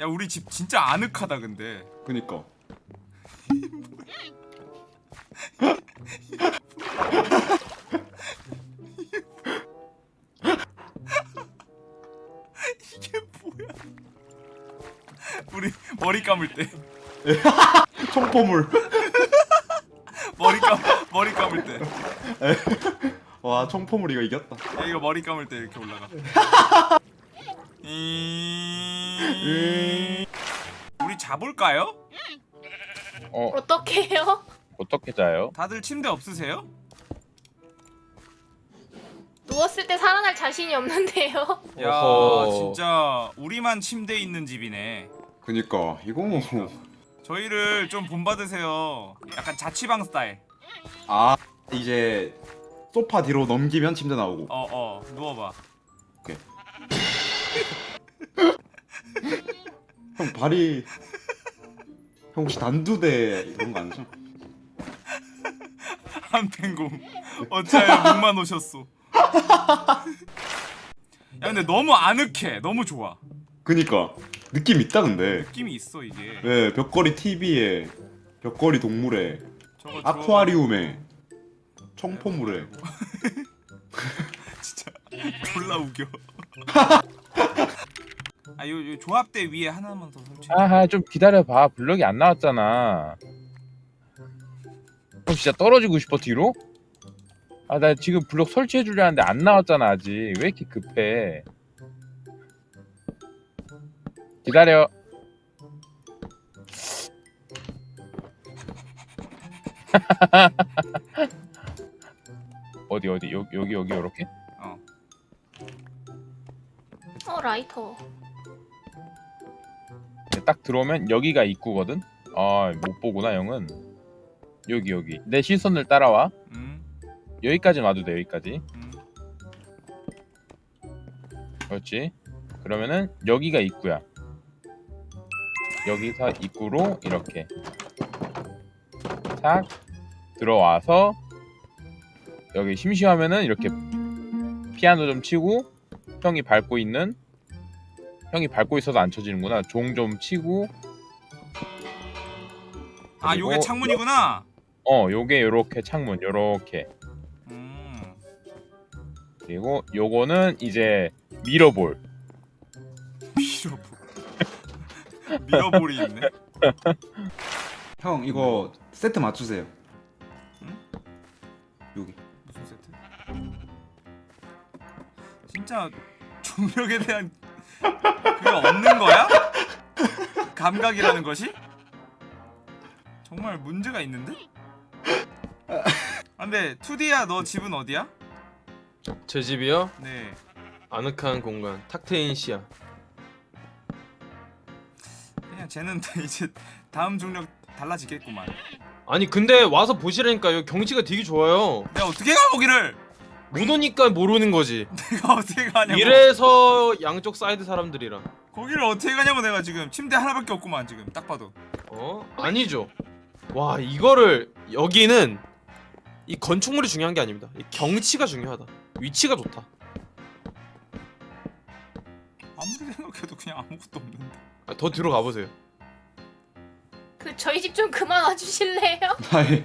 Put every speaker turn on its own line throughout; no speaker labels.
야 우리 집 진짜 아늑하다 근데.
그니까.
이게 뭐야? 우리 머리 감을 때.
총포물.
머리 감 머리 감을 때
와 총포물 이거 이겼다.
야 이거 머리 감을 때 이렇게 올라가. 음. 우리 자볼까요?
어.
어떻게 해요?
어떻게 자요?
다들 침대 없으세요?
누웠을 때 살아날 자신이 없는데요?
야 진짜 우리만 침대 있는 집이네
그니까 이거 뭐
저희를 좀 본받으세요 약간 자취방 스타일.
아, 이제 소파 뒤로 넘기면 침대 나오고.
어, 어. 누워 봐.
발이 형 혹시 단두대 이런 거 아니죠?
한탱곰 어차피 목만 오셨소. 야 근데 너무 아늑해. 너무 좋아.
그니까. 느낌 있다 근데.
느낌이 있어 이게.
네 벽걸이 TV에 벽걸이 동물에 아쿠아리움에 청포물에.
진짜 졸라 우겨. 아, 요, 요 조합대 위에 하나만 더 설치.
아하 좀 기다려봐. 블럭이 안 나왔잖아. 그럼 진짜 떨어지고 싶어 뒤로? 아 나 지금 블럭 설치해 주려는데 안 나왔잖아 아직. 왜 이렇게 급해? 기다려. 어디 어디? 여, 여기 여기 이렇게?
어.
어 라이터.
딱 들어오면 여기가 입구거든? 아, 못 보구나, 형은. 여기, 여기. 내 시선을 따라와.
음.
여기까지 놔도 돼, 여기까지.
음.
그렇지. 그러면은 여기가 입구야. 여기서 입구로 이렇게 탁 들어와서 여기 심심하면은 이렇게 피아노 좀 치고 형이 밟고 있는 형이 밟고 있어서 안 쳐지는구나. 종 좀 치고.
아, 요게 창문이구나.
어, 요게 요렇게 창문, 요렇게.
음.
그리고 요거는 이제 밀어볼
밀어볼 밀어볼이 있네
형, 이거 세트 맞추세요.
응?
여기.
무슨 세트? 진짜 중력에 대한 그게 없는 거야? 감각이라는 것이? 정말 문제가 있는데? 아 근데 투디야너 집은 어디야?
제 집이요?
네
아늑한 공간 탁트인 시야
그냥 쟤는 이제 다음 중력 달라지겠구만
아니 근데 와서 보시라니까요 경치가 되게 좋아요
내가 어떻게 가 거기를
모르니까 모르는 거지.
내가 어떻게 가냐고.
이래서 양쪽 사이드 사람들이랑.
거기를 어떻게 가냐고 내가 지금 침대 하나밖에 없구만 지금. 딱 봐도.
어? 아니죠. 와 이거를 여기는 이 건축물이 중요한 게 아닙니다. 경치가 중요하다. 위치가 좋다.
아무리 생각해도 그냥 아무것도 없는데.
아, 더 뒤로 가보세요.
그 저희 집 좀 그만 와주실래요?
아이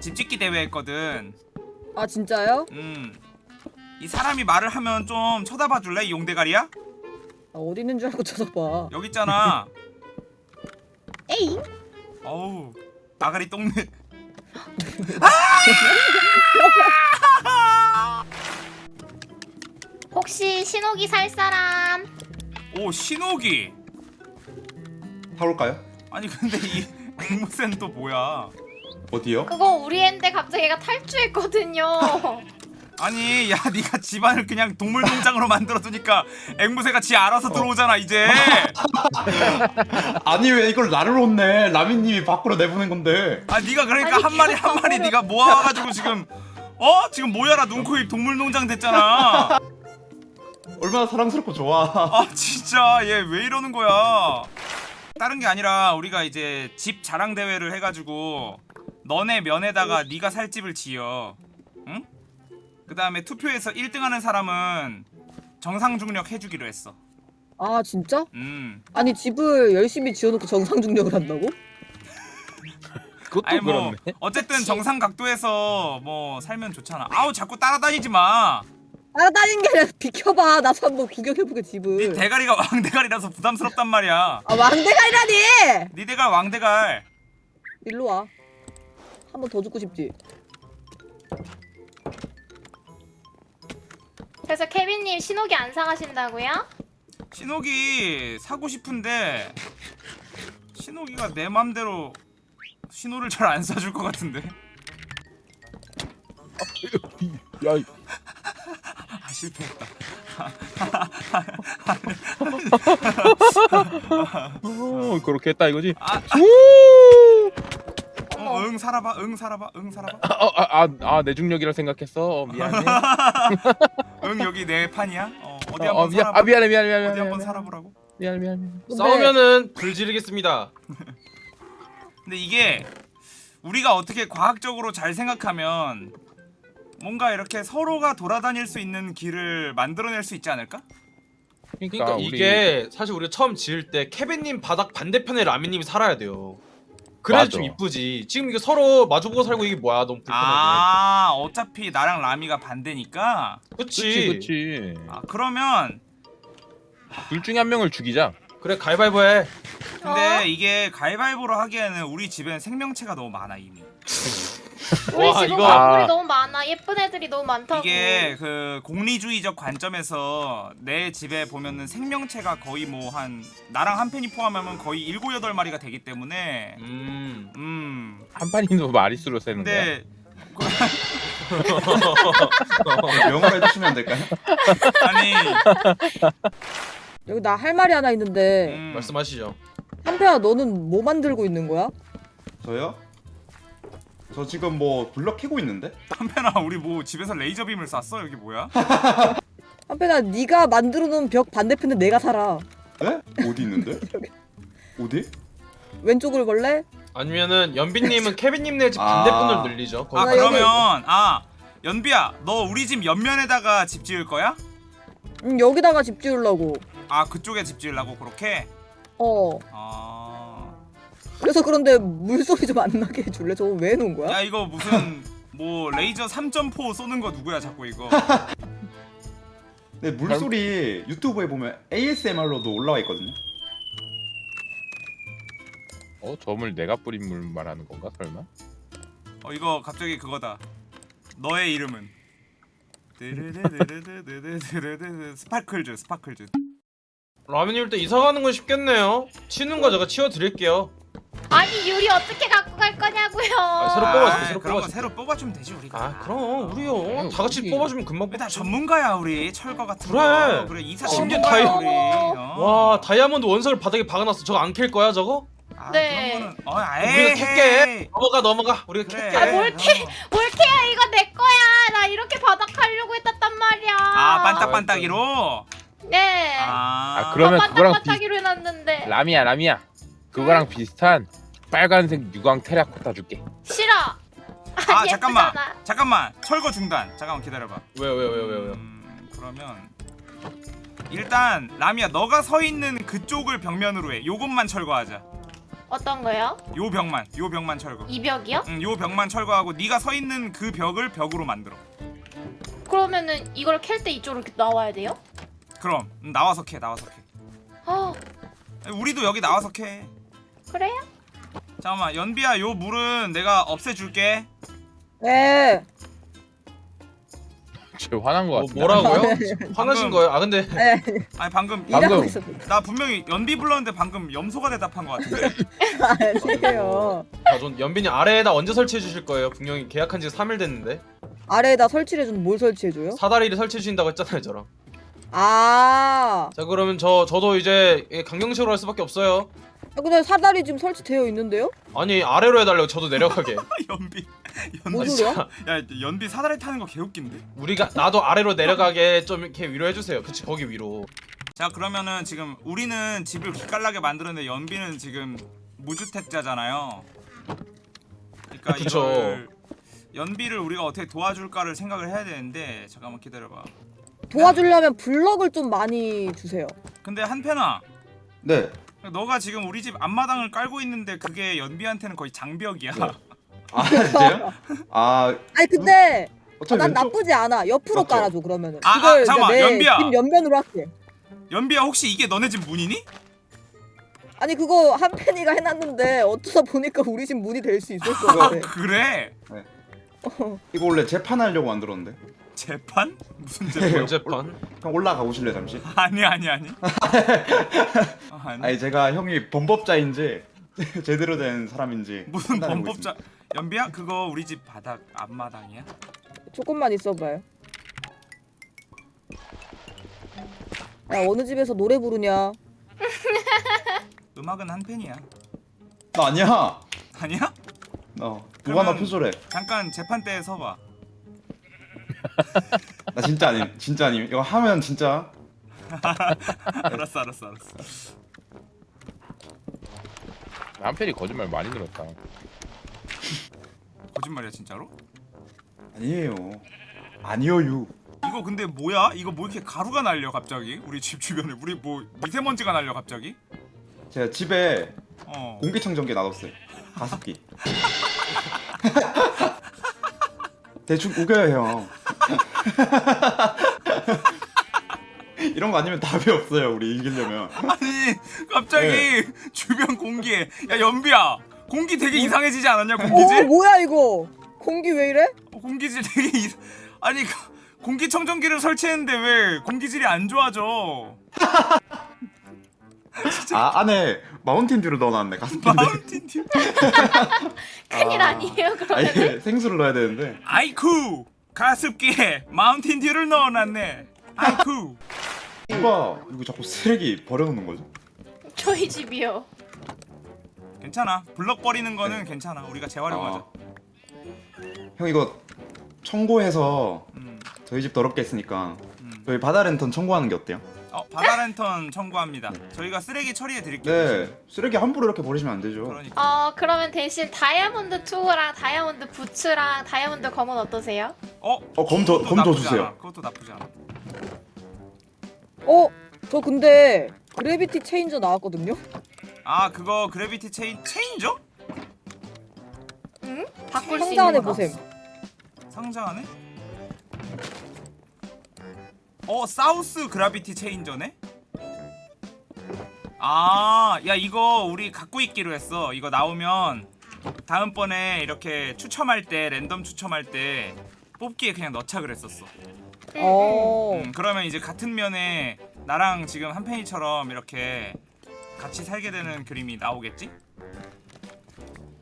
집짓기 대회 했거든
아 진짜요?
음이 사람이 말을 하면 좀 쳐다봐 줄래? 이 용대가리야?
아, 어디 있는 줄 알고 쳐다봐
여기 있잖아
에잉?
어우 나가리 똥내
혹시 신호기 살 사람?
오 신호기
사올까요?
아니 근데 이 국무센 또 뭐야
어디요?
그거 우리 애인데 갑자기 얘가 탈주했거든요.
아니 야 네가 집안을 그냥 동물 농장으로 만들어두니까 앵무새가 지 알아서 들어오잖아 이제.
아니 왜 이걸 나를 혼내? 라미님이 밖으로 내보낸 건데.
아 네가 그러니까
아니,
한 마리 한 마리 네가 모아가지고 지금 어? 지금 모여라 눈코입 동물 농장 됐잖아.
얼마나 사랑스럽고 좋아.
아 진짜 얘 왜 이러는 거야? 다른 게 아니라 우리가 이제 집 자랑 대회를 해가지고 너네 면에다가 네가 살 집을 지어. 응? 그 다음에 투표에서 1등하는 사람은 정상 중력 해주기로 했어.
아 진짜?
음.
아니 집을 열심히 지어놓고 정상 중력을 한다고?
그것도
아니 뭐
그렇네.
어쨌든 정상 각도에서 뭐 살면 좋잖아. 아우 자꾸 따라다니지 마.
따라다닌 게 아니라 비켜봐. 나도 한번 구경해보게
네
집을.
대가리가 왕대가리라서 부담스럽단 말이야.
아 왕대가리라니!
네 대갈 왕대갈.
일로 와 한 번 더 죽고 싶지?
그래서 케빈님 신호기 안 사가신다고요?
신호기 사고 싶은데 신호기가 내 맘대로 신호를 잘 안 사줄 것 같은데
야,
아 실패했다
어, 그렇게 했다 이거지.
아,
우!
어, 응 살아봐 응 살아봐 응 살아봐
어, 아, 아, 아, 내 중력이라 생각했어. 어, 미안해.
응 여기 내 판이야 어, 어디
어,
한번
어, 미안,
살아봐
아, 미안해, 미안해, 미안해.
어디
미안해,
한번
미안해.
살아보라고
미안해, 미안해.
근데
싸우면은 불 지르겠습니다.
근데 이게 우리가 어떻게 과학적으로 잘 생각하면 뭔가 이렇게 서로가 돌아다닐 수 있는 길을 만들어낼 수 있지 않을까?
그러니까,
그러니까
우리
이게 사실 우리가 처음 지을 때 케빈님 바닥 반대편에 라미님이 살아야 돼요. 그래야. 좀 이쁘지. 지금 이게 서로 마주보고 살고 이게 뭐야 너무 불편하게.
아 어차피 나랑 라미가 반대니까
그치.
그치, 그치.
아 그러면
둘 중에 한 명을 죽이자.
그래 가위바위보 해.
근데
어?
이게 가위바위보로 하기에는 우리 집엔 생명체가 너무 많아 이미
우리
와,
집은
이거-
광물이
아.
너무 많아 예쁜 애들이 너무 많다고
이게 그 공리주의적 관점에서 내 집에 보면은 생명체가 거의 뭐 한 나랑 한 팬이 포함하면 거의 일곱 여덟 마리가 되기 때문에
음.
음
한 판이도 마리수로 세는 거야.
근데
명을 해주시면 안 될까요?
아니
여기 나 할 말이 하나 있는데
음,
말씀하시죠.
한패야 너는 뭐 만들고 있는 거야?
저요? 저 지금 뭐 블럭 캐고 있는데?
한편아 우리 뭐 집에서 레이저 빔을 쐈어 여기 뭐야?
한패야 네가 만들어 놓은 벽 반대편에 내가 살아
네? 어디 있는데? 어디?
왼쪽을 볼래?
아니면은 연빈님은 케빈님 네집
아.
반대편을 늘리죠. 거기
아
아,
그러면. 아 연비야 너 우리 집 옆면에다가 집 지을 거야?
응 여기다가 집 지으려고
아 그쪽에 집 지으려고 그렇게?
어
아...
그래서 그런데 물소리 좀 안 나게 해줄래? 저거 왜 놓은 거야?
야 이거 무슨 뭐 레이저 3.4 쏘는 거 누구야 자꾸 이거
네 물소리 유튜브에 보면 ASMR로도 올라와 있거든요
어? 저 물 내가 뿌린 물 말하는 건가 설마?
어 이거 갑자기 그거다 너의 이름은 Sparkles Sparkles
라면이 일단 이사가는 건 쉽겠네요 치는 거 제가 치워드릴게요
아니 유리 어떻게 갖고 갈 거냐고요
아, 새로 뽑아줄게, 새로 뽑아줄게.
새로 뽑아주면 되지 우리가
아 그럼 우리요. 다 같이 뽑아주면 금방 뽑지.
전문가야 우리 철거 같은
그래.
거 그래 이사
심지어 다이-
우리 어.
와 다이아몬드 원석을 바닥에 박아놨어. 저거 안 캘 거야 저거?
아,
네.
거는 어
우리가 캘게. 넘어가 넘어가. 우리가
그래
캘게.
아, 뭘
어.
뭘 캐야 이거 내 거야 나 이렇게 바닥 하려고 했단 말이야
아 반딱반딱이로
네
아,
아, 그러면 그거랑
반딱반딱이로 해놨는데
라미야, 라미야. 그거랑 비슷한 빨간색 유광 테라코타 줄게.
싫어.
아 잠깐만.
예쁘잖아.
잠깐만. 철거 중단. 잠깐만 기다려봐.
왜요 왜요 왜요 왜요?
음, 그러면 일단 라미야 너가 서 있는 그쪽을 벽면으로 해. 요것만 철거하자.
어떤 거요?
요 벽만. 요 벽만 철거.
이 벽이요?
응, 요 벽만 철거하고 네가 서 있는 그 벽을 벽으로 만들어.
그러면은 이걸 캘 때 이쪽으로 이렇게 나와야 돼요?
그럼. 음, 나와서 캐 나와서 캐.
아.
우리도 여기 나와서 캐
그래요?
잠깐만 연비야 요 물은 내가 없애줄게
네쟤 화난 거
어,
같은데.
뭐라고요?
방금-
화나신 거예요? 아 근데
네
아니 방금
방금-
일하고
나 분명히 연비 불렀는데 방금 염소가 대답한 것 같은데
아니에요
아, 전 연빈이 아래에다 언제 설치해 주실 거예요? 분명히 계약한 지 3일 됐는데.
아래에다 설치를 해주는 뭘 설치해줘요?
사다리를 설치해 주신다고 했잖아요 저랑.
아,
자 그러면 저 저도 이제 강경식으로 할 수밖에 없어요.
아, 근데 사다리 지금 설치되어 있는데요?
아니 아래로 해달라고 저도 내려가게.
연비
뭔
연비
소리야?
야 연비 사다리 타는 거 개웃긴데
우리가 나도 아래로 내려가게 좀 이렇게 위로 해주세요. 그치 거기 위로.
자 그러면은 지금 우리는 집을 기깔나게 만들었는데 연비는 지금 무주택자잖아요 그러니까
그쵸.
이걸 연비를 우리가 어떻게 도와줄까를 생각을 해야 되는데 잠깐만 기다려봐
도와주려면 블럭을 좀 많이 주세요.
근데 한편아
네.
너가 지금 우리 집 앞마당을 깔고 있는데 그게 연비한테는 거의 장벽이야
네. 아 진짜요? 아
아니 근데
어차피
난
왼쪽
나쁘지 않아. 옆으로
맞죠?
깔아줘 그러면은.
아, 아, 잠깐만,
내
연비야.
집 옆면으로 할게.
연비야 혹시 이게 너네 집 문이니?
아니 그거 한 팬이가 해놨는데 어쩌다 보니까 우리 집 문이 될 수 있을
것아
같아.
그래?
이거 원래 재판하려고 만들었는데.
재판? 무슨
네.
재판?
번째판.
형 올라가 보실래 요 잠시?
아니 아니 아니 아, 아니
아니 제가 형이 범법자인지 제대로 된 사람인지
무슨 범법자 연비야 그거 우리 집 바닥 앞마당이야?
조금만 있어봐요. 야 어느 집에서 노래 부르냐?
음악은 한 팬이야.
나 아니야.
아니야?
어 누가 나 표절해.
잠깐 재판대에 서봐
나 진짜 아님. 진짜 아님. 이거 하면 진짜
알았어 알았어 알았어
한편이 거짓말 많이 늘었다.
거짓말이야 진짜로?
아니에요. 아니요유.
이거 근데 뭐야? 이거 뭐 이렇게 가루가 날려 갑자기? 우리 집 주변에 우리 뭐 미세먼지가 날려 갑자기?
제가 집에
어
공기청정기 놔뒀어요. 가습기. 대충 우겨요 형. 이런 거 아니면 답이 없어요 우리 이기려면.
아니 갑자기
네.
주변 공기에 야 연비야 공기 되게 이상해지지 않았냐
어
공기질?
뭐야 이거? 공기 왜 이래?
어, 공기질 되게 이... 아니 그- 공기청정기를 설치했는데 왜 공기질이 안 좋아져?
아 안에 마운틴 듀를 넣어놨네 가습기인데.
마운틴 듀
큰일
아.
아니에요 그러면?
아니 생수를 넣어야 되는데.
아이쿠 가습기에 마운틴 듀를 넣어놨네. 아이쿠
누가 이거 자꾸 쓰레기 버려놓는 거죠?
저희 집이요.
괜찮아 블럭 버리는 거는 괜찮아 우리가 재활용하자.
아. 형 이거 청구해서
음,
저희 집 더럽게 했으니까
음.
저희 바다 랜턴 청구하는 게 어때요?
어 바다 랜턴 청구합니다. 저희가 쓰레기 처리해 드릴게요.
네 쓰레기 함부로 이렇게 버리시면 안 되죠.
그러니까
어 그러면 대신 다이아몬드 투랑 다이아몬드 부츠랑 다이아몬드 검은 어떠세요?
어
어, 검 더- 검더
나쁘지
주세요.
않아. 그것도 나쁘지 않아.
어? 저 근데 그래비티 체인저 나왔거든요?
아 그거 그래비티 체인 체인저?
응? 바꿀 수
상자 안에
있는 거?
보셈.
상자 안에? 어 사우스 그라비티 체인저네? 아, 야 이거 우리 갖고 있기로 했어. 이거 나오면 다음번에 이렇게 추첨할 때 랜덤 추첨할 때 뽑기에 그냥 넣자 그랬었어.
응,
어.
음, 그러면 이제 같은 면에 나랑 지금 한 팬이처럼 이렇게 같이 살게 되는 그림이 나오겠지?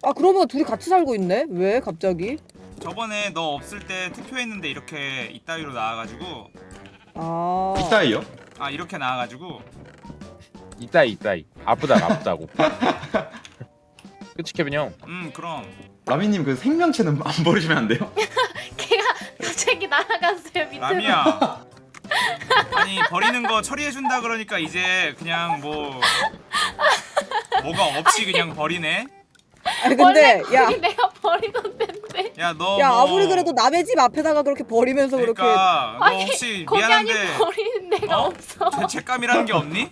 아 그러면 둘이 같이 살고 있네? 왜 갑자기?
저번에 너 없을 때 투표했는데 이렇게 이따위로 나와가지고
아.
이따이요?
아 이렇게 나와가지고
이따이 이따이 아프다 아프다고. 그치 케빈 형.
음 그럼
라미님 그 생명체는 안 버리시면 안 돼요?
날아갔어요 밑으로.
라미야 아니 버리는 거 처리해 준다 그러니까 이제 그냥 뭐 뭐가 없이 그냥 버리네
아니 근데 야.
내가 버리던 데인데.
야너
야
뭐,
아무리 그래도 남의 집 앞에다가 그렇게 버리면서 그렇게
그러니까 너 혹시
아니
미안한데
버리는 데가
어?
없어.
죄책감이라는 게 없니?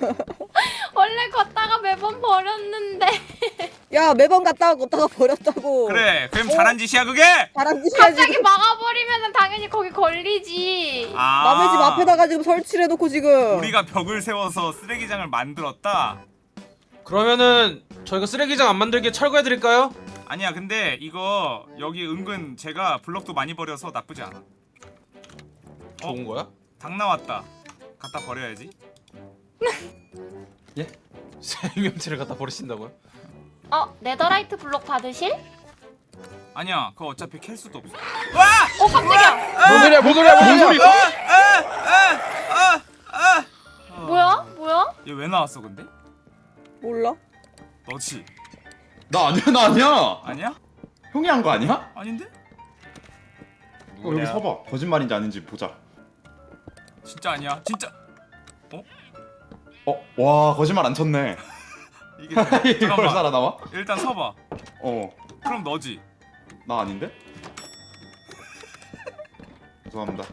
원래 걷다가 매번 버렸는데
야 매번 갔다가 걷다가 버렸다고
그래 그럼
어?
잘한 짓이야 그게?
바람 짓이야
갑자기
지금
막아버리면 당연히 거기 걸리지.
아
남의 집 앞에다가 지금 설치를 해놓고 지금
우리가 벽을 세워서 쓰레기장을 만들었다
그러면은 저희가 쓰레기장 안 만들게 철거해 드릴까요?
아니야 근데 이거 여기 은근 제가 블럭도 많이 버려서 나쁘지 않아
좋은 거야?
닭 나왔다 갖다 버려야지
생명체를 갖다 버리신다고요?
어 네더라이트 블록 받으실?
아니야 그거 어차피 캘 수도 없어 와!
어 깜짝이야.
뭔 소리야 뭔 소리야 뭔 소리야
뭐야? 뭐야?
얘 왜 나왔어 근데?
몰라?
너지?
나 아니야 나 아니야
아니야?
형이 한 거 아니야?
아닌데?
어, 여기 서봐 거짓말인지 아닌지 보자
진짜 아니야 진짜
어? 와 거짓말 안 쳤네
이게 돼.
이걸 살아남아?
일단 서봐
어
그럼 너지
나 아닌데? 죄송합니다